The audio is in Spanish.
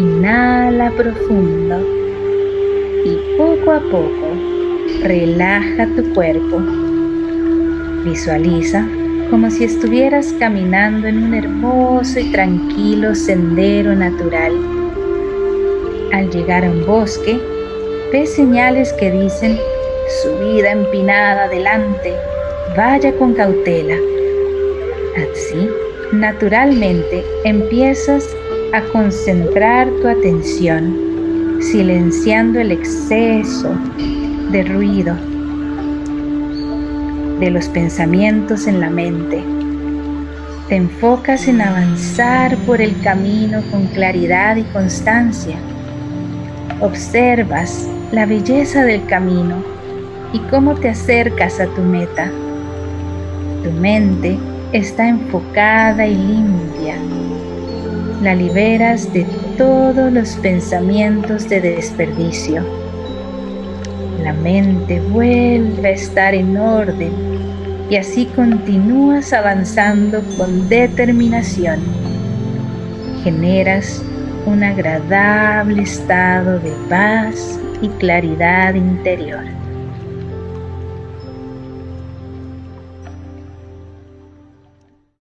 Inhala profundo y poco a poco relaja tu cuerpo. Visualiza como si estuvieras caminando en un hermoso y tranquilo sendero natural. Al llegar a un bosque, ves señales que dicen subida empinada adelante, vaya con cautela. Así, naturalmente, empiezas a concentrar tu atención, silenciando el exceso de ruido de los pensamientos en la mente. Te enfocas en avanzar por el camino con claridad y constancia. Observas la belleza del camino y cómo te acercas a tu meta. Tu mente está enfocada y limpia. La liberas de todos los pensamientos de desperdicio. La mente vuelve a estar en orden y así continúas avanzando con determinación. Generas un agradable estado de paz y claridad interior.